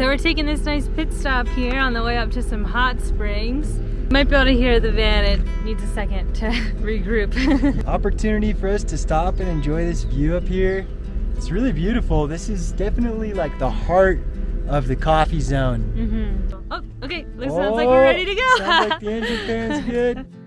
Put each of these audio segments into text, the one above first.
So we're taking this nice pit stop here on the way up to some hot springs. Might be able to hear the van, it needs a second to regroup. Opportunity for us to stop and enjoy this view up here. It's really beautiful. This is definitely like the heart of the coffee zone. Mm -hmm. Oh, okay, looks oh, sounds like we're ready to go. sounds like the engine fan's good.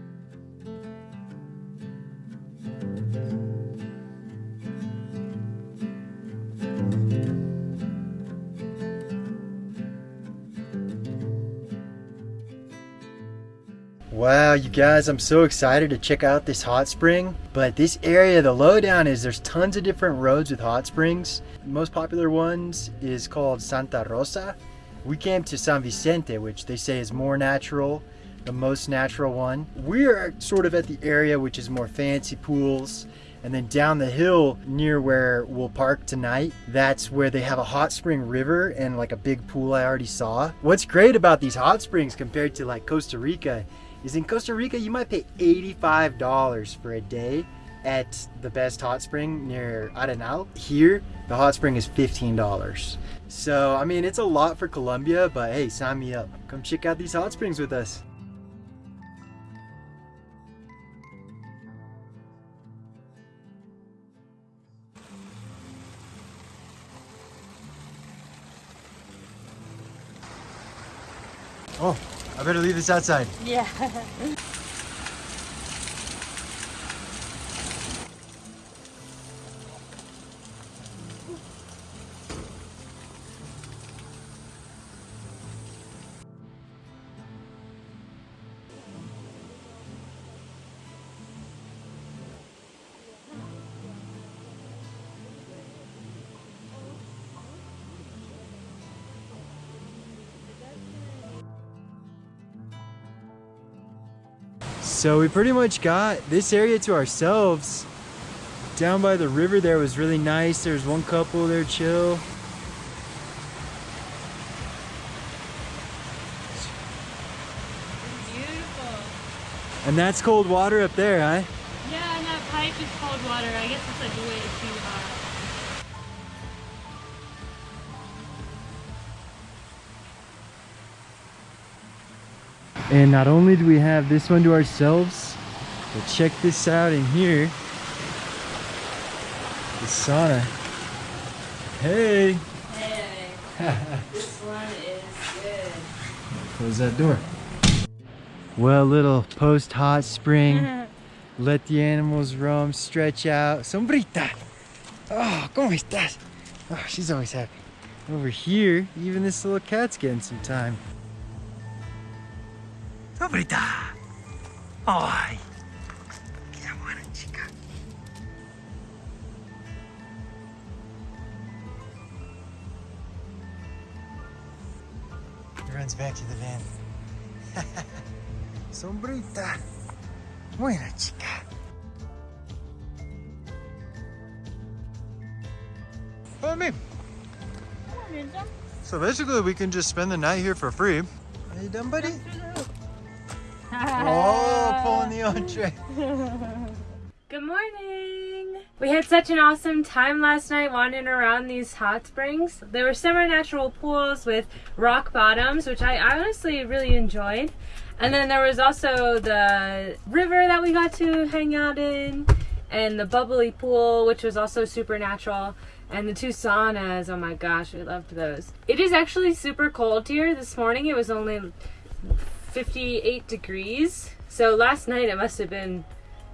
Wow, you guys, I'm so excited to check out this hot spring. But this area, the lowdown is there's tons of different roads with hot springs. The most popular ones is called Santa Rosa. We came to San Vicente, which they say is more natural, the most natural one. We're sort of at the area which is more fancy pools. And then down the hill near where we'll park tonight, that's where they have a hot spring river and like a big pool I already saw. What's great about these hot springs compared to like Costa Rica is in Costa Rica, you might pay $85 for a day at the best hot spring near Arenal. Here, the hot spring is $15. So, I mean, it's a lot for Colombia, but hey, sign me up. Come check out these hot springs with us. I better leave this outside. Yeah. So we pretty much got this area to ourselves. Down by the river there was really nice. There's one couple there chill. Beautiful. And that's cold water up there, huh? Yeah, and that pipe is cold water. I guess it's like way And not only do we have this one to ourselves, but check this out in here. The sauna. Hey! Hey! this one is good. Close that door. Well, little post-hot spring. Let the animals roam, stretch out. Sombrita! Oh, ¿cómo estás? Oh, she's always happy. Over here, even this little cat's getting some time. Dobrita. Ay. Qué buena chica. He runs back to the van. Sombrita. Buena chica. Follow me. So basically we can just spend the night here for free. Are you done, buddy? Oh, pulling the entree. Good morning. We had such an awesome time last night wandering around these hot springs. There were semi-natural pools with rock bottoms, which I honestly really enjoyed. And then there was also the river that we got to hang out in and the bubbly pool, which was also super natural. And the two saunas, oh my gosh, we loved those. It is actually super cold here. This morning it was only 58 degrees. So last night it must have been,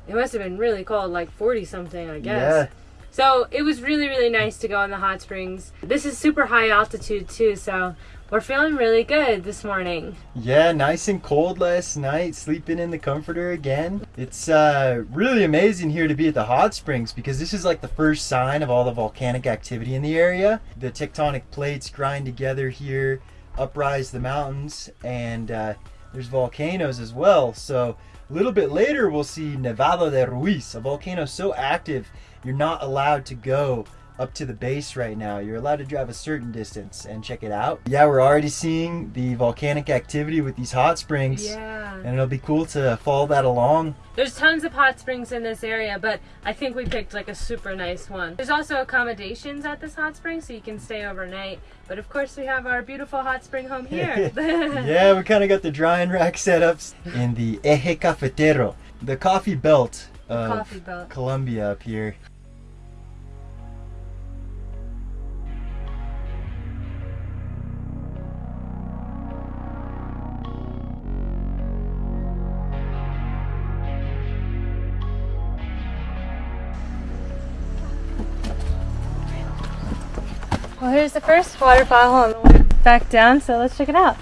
it must have been really cold, like 40 something, I guess. Yeah. So it was really, really nice to go in the hot springs. This is super high altitude too, so we're feeling really good this morning. Yeah, nice and cold last night, sleeping in the comforter again. It's uh, really amazing here to be at the hot springs because this is like the first sign of all the volcanic activity in the area. The tectonic plates grind together here, uprise the mountains, and uh, there's volcanoes as well. So a little bit later, we'll see Nevado del Ruiz, a volcano so active, you're not allowed to go up to the base right now. You're allowed to drive a certain distance and check it out. Yeah, we're already seeing the volcanic activity with these hot springs. Yeah. And it'll be cool to follow that along. There's tons of hot springs in this area, but I think we picked like a super nice one. There's also accommodations at this hot spring, so you can stay overnight. But of course, we have our beautiful hot spring home here. yeah, we kind of got the drying rack setups in the Eje Cafetero, the coffee belt of Coffee belt. Colombia up here. Well, here's the first waterfall on the way back down, so let's check it out.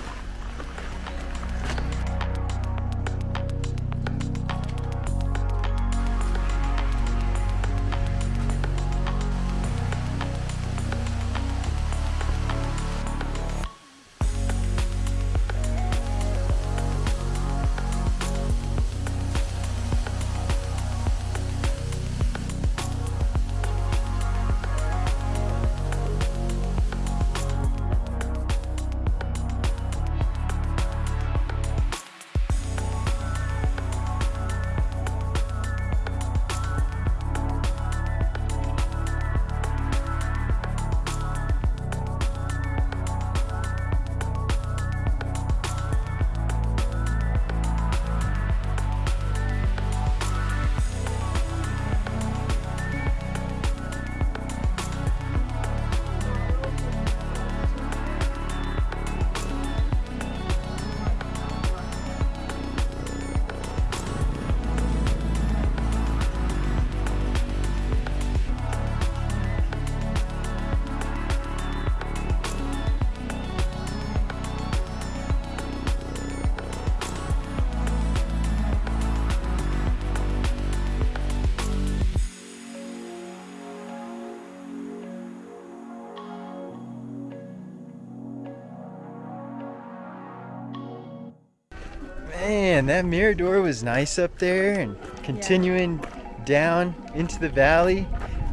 Man, that Mirador was nice up there and continuing down into the valley.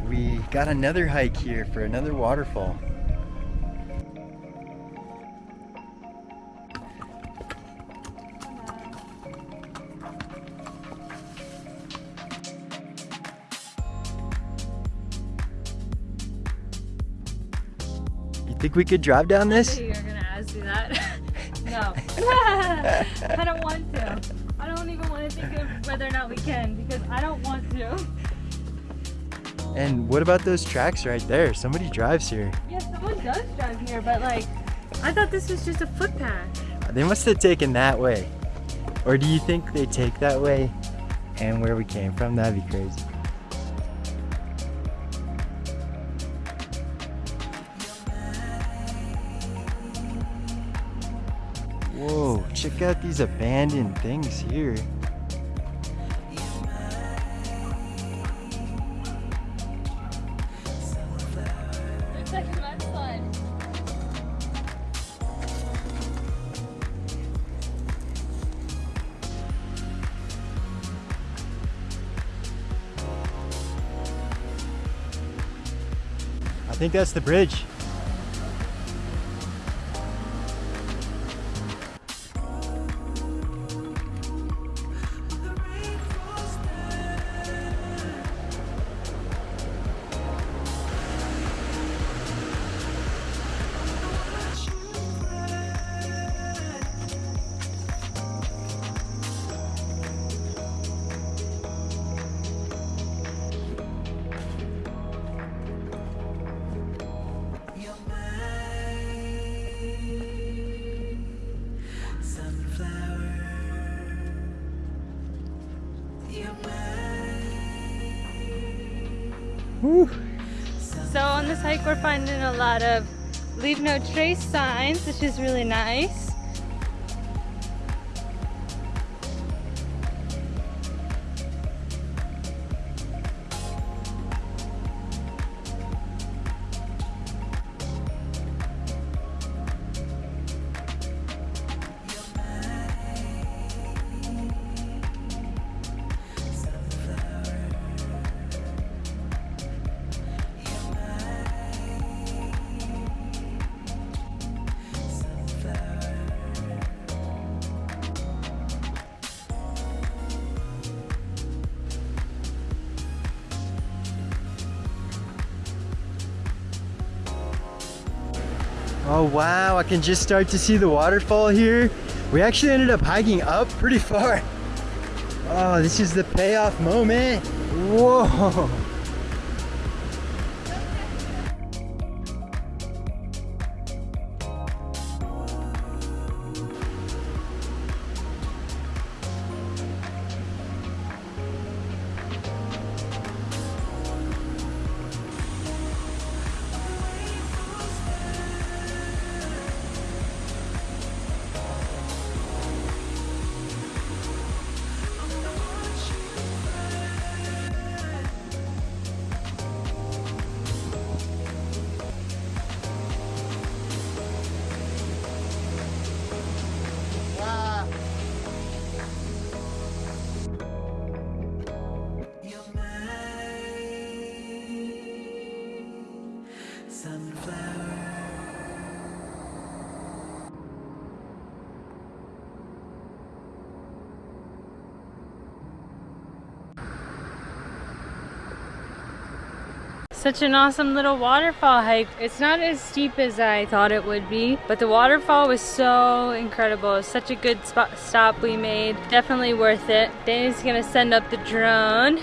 We got another hike here for another waterfall. You think we could drive down this? I don't want to. I don't even want to think of whether or not we can because I don't want to. And what about those tracks right there? Somebody drives here. Yeah, someone does drive here, but like, I thought this was just a footpath. They must have taken that way. Or do you think they take that way and where we came from? That'd be crazy. Check out these abandoned things here. I think that's the bridge. So on this hike, we're finding a lot of leave no trace signs, which is really nice. Oh wow, I can just start to see the waterfall here. We actually ended up hiking up pretty far. Oh, this is the payoff moment. Whoa. Such an awesome little waterfall hike. It's not as steep as I thought it would be, but the waterfall was so incredible. Such a good spot stop we made. Definitely worth it. Danny's gonna send up the drone.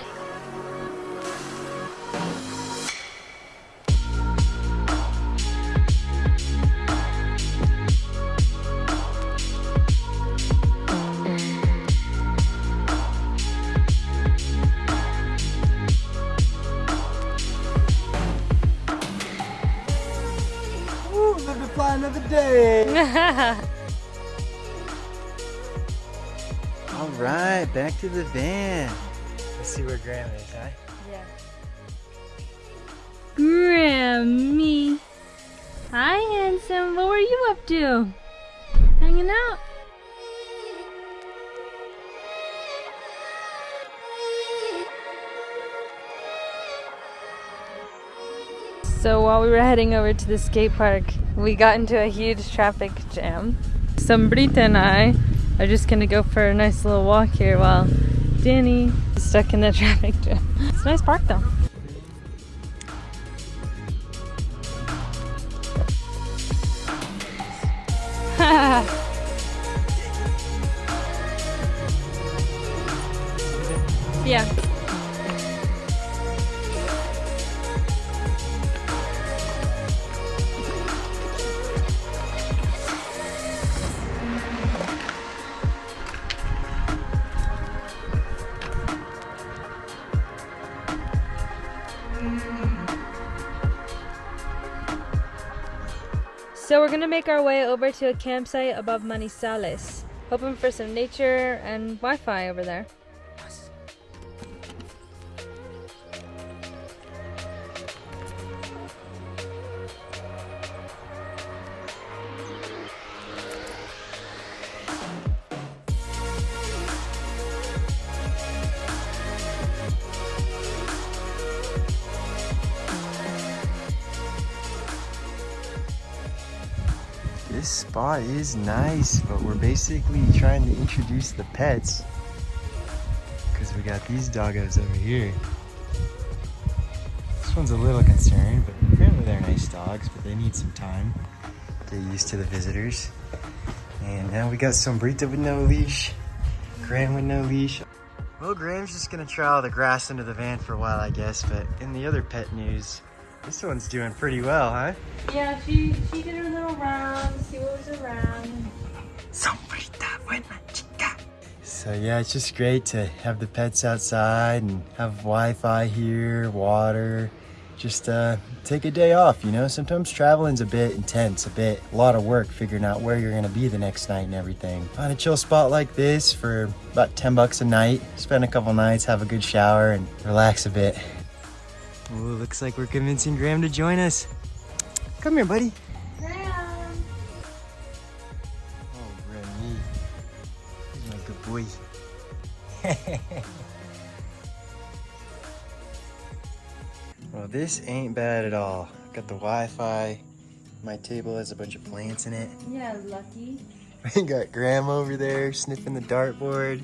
Back to the van. Let's see where Graham is, huh? Yeah. Grammy. Hi, handsome. What were you up to? Hanging out? So while we were heading over to the skate park, we got into a huge traffic jam. Sombrita and I are just gonna go for a nice little walk here while Danny is stuck in the traffic jam. It's a nice park though. We're gonna make our way over to a campsite above Manizales, hoping for some nature and Wi-Fi over there. Is nice, but we're basically trying to introduce the pets. Because we got these doggos over here. This one's a little concerned, but apparently they're nice dogs, but they need some time to get used to the visitors. And now we got Sombrita with no leash, Graham with no leash. Well, Graham's just gonna try all the grass into the van for a while, I guess, but in the other pet news, this one's doing pretty well, huh? Yeah, she she did little round, see what was around. Sombrita buena chica. So yeah, it's just great to have the pets outside and have Wi-Fi here, water. Just uh, take a day off, you know? Sometimes traveling's a bit intense, a bit, a lot of work figuring out where you're gonna be the next night and everything. Find a chill spot like this for about 10 bucks a night. Spend a couple nights, have a good shower and relax a bit. Oh, looks like we're convincing Graham to join us. Come here, buddy. well, this ain't bad at all. Got the Wi-Fi. My table has a bunch of plants in it. Yeah, lucky. We got Graham over there sniffing the dartboard.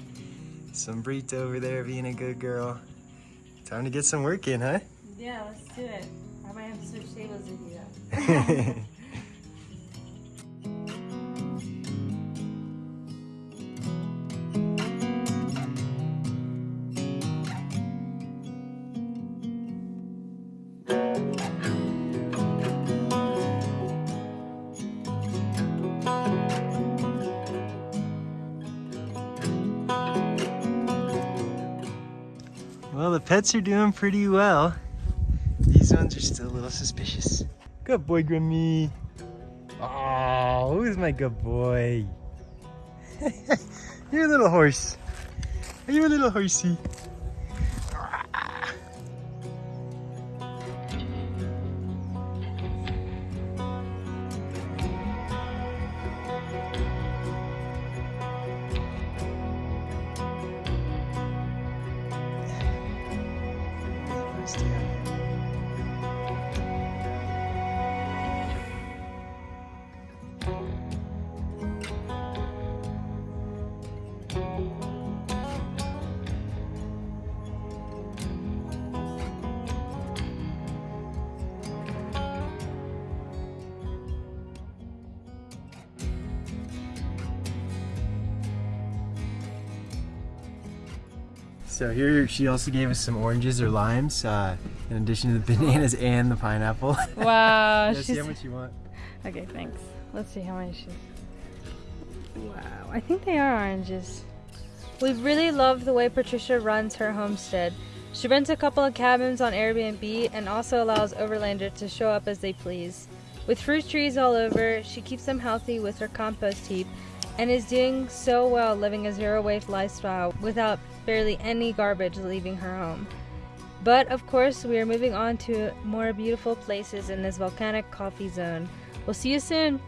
Sombrita over there being a good girl. Time to get some work in, huh? Yeah, let's do it. I might have to switch tables with you though. the pets are doing pretty well. These ones are still a little suspicious. Good boy, Grimmy. Oh, who's my good boy? You're a little horse. Are you a little horsey? So here she also gave us some oranges or limes, uh, in addition to the bananas and the pineapple. Wow, Let's see how much you want. okay. Thanks. Let's see how many she's. Wow, I think they are oranges. We really love the way Patricia runs her homestead. She rents a couple of cabins on Airbnb and also allows overlanders to show up as they please. With fruit trees all over, she keeps them healthy with her compost heap and is doing so well living a zero waste lifestyle without barely any garbage leaving her home. But of course, we are moving on to more beautiful places in this volcanic coffee zone. We'll see you soon!